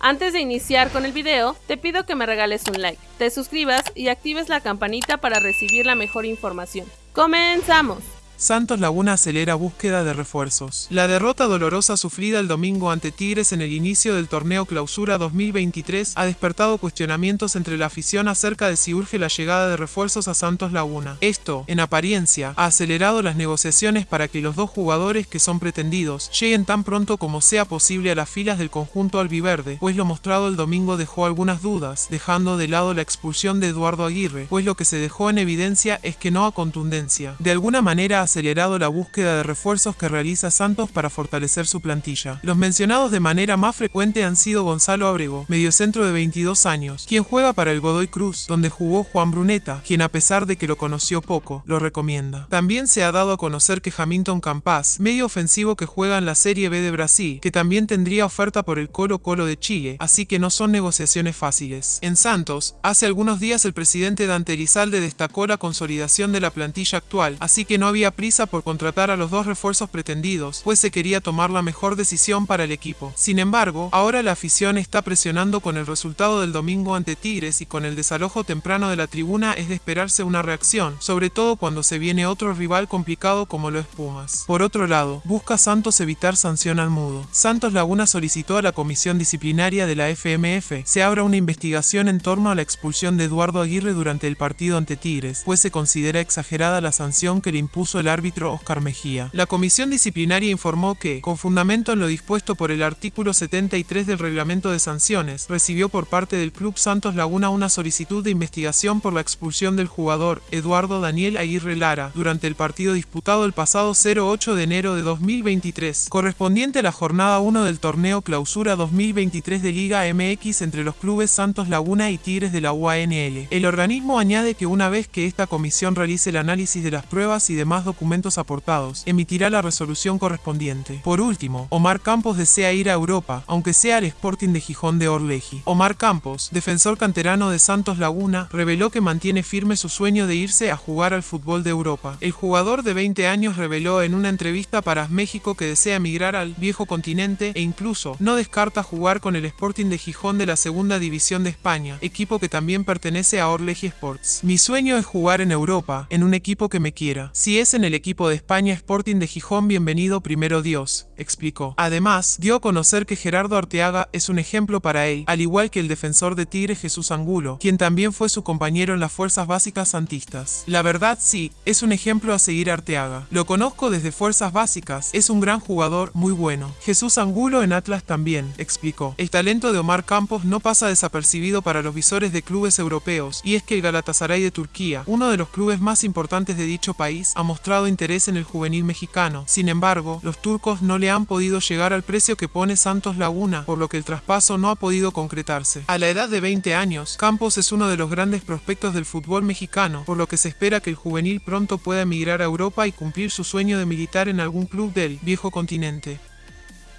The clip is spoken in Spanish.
Antes de iniciar con el video, te pido que me regales un like, te suscribas y actives la campanita para recibir la mejor información. ¡Comenzamos! Santos Laguna acelera búsqueda de refuerzos. La derrota dolorosa sufrida el domingo ante Tigres en el inicio del torneo Clausura 2023 ha despertado cuestionamientos entre la afición acerca de si urge la llegada de refuerzos a Santos Laguna. Esto, en apariencia, ha acelerado las negociaciones para que los dos jugadores que son pretendidos lleguen tan pronto como sea posible a las filas del conjunto albiverde, pues lo mostrado el domingo dejó algunas dudas, dejando de lado la expulsión de Eduardo Aguirre, pues lo que se dejó en evidencia es que no ha contundencia. De alguna manera acelerado la búsqueda de refuerzos que realiza Santos para fortalecer su plantilla. Los mencionados de manera más frecuente han sido Gonzalo Abrego, mediocentro de 22 años, quien juega para el Godoy Cruz, donde jugó Juan Bruneta, quien a pesar de que lo conoció poco, lo recomienda. También se ha dado a conocer que Hamilton Campas, medio ofensivo que juega en la Serie B de Brasil, que también tendría oferta por el Colo Colo de Chile, así que no son negociaciones fáciles. En Santos, hace algunos días el presidente Dante Elizalde destacó la consolidación de la plantilla actual, así que no había prisa por contratar a los dos refuerzos pretendidos, pues se quería tomar la mejor decisión para el equipo. Sin embargo, ahora la afición está presionando con el resultado del domingo ante Tigres y con el desalojo temprano de la tribuna es de esperarse una reacción, sobre todo cuando se viene otro rival complicado como lo es Pumas. Por otro lado, busca Santos evitar sanción al mudo. Santos Laguna solicitó a la comisión disciplinaria de la FMF se abra una investigación en torno a la expulsión de Eduardo Aguirre durante el partido ante Tigres, pues se considera exagerada la sanción que le impuso el árbitro Oscar Mejía. La comisión disciplinaria informó que, con fundamento en lo dispuesto por el artículo 73 del reglamento de sanciones, recibió por parte del Club Santos Laguna una solicitud de investigación por la expulsión del jugador Eduardo Daniel Aguirre Lara durante el partido disputado el pasado 08 de enero de 2023, correspondiente a la jornada 1 del torneo Clausura 2023 de Liga MX entre los clubes Santos Laguna y Tigres de la UANL. El organismo añade que una vez que esta comisión realice el análisis de las pruebas y demás documentos aportados, emitirá la resolución correspondiente. Por último, Omar Campos desea ir a Europa, aunque sea al Sporting de Gijón de Orleji. Omar Campos, defensor canterano de Santos Laguna, reveló que mantiene firme su sueño de irse a jugar al fútbol de Europa. El jugador de 20 años reveló en una entrevista para México que desea emigrar al viejo continente e incluso no descarta jugar con el Sporting de Gijón de la segunda división de España, equipo que también pertenece a Orleji Sports. Mi sueño es jugar en Europa, en un equipo que me quiera. Si es en el equipo de España Sporting de Gijón bienvenido primero Dios, explicó. Además, dio a conocer que Gerardo Arteaga es un ejemplo para él, al igual que el defensor de Tigre Jesús Angulo, quien también fue su compañero en las fuerzas básicas santistas. La verdad sí, es un ejemplo a seguir Arteaga. Lo conozco desde fuerzas básicas, es un gran jugador, muy bueno. Jesús Angulo en Atlas también, explicó. El talento de Omar Campos no pasa desapercibido para los visores de clubes europeos, y es que el Galatasaray de Turquía, uno de los clubes más importantes de dicho país, ha interés en el juvenil mexicano. Sin embargo, los turcos no le han podido llegar al precio que pone Santos Laguna, por lo que el traspaso no ha podido concretarse. A la edad de 20 años, Campos es uno de los grandes prospectos del fútbol mexicano, por lo que se espera que el juvenil pronto pueda emigrar a Europa y cumplir su sueño de militar en algún club del viejo continente.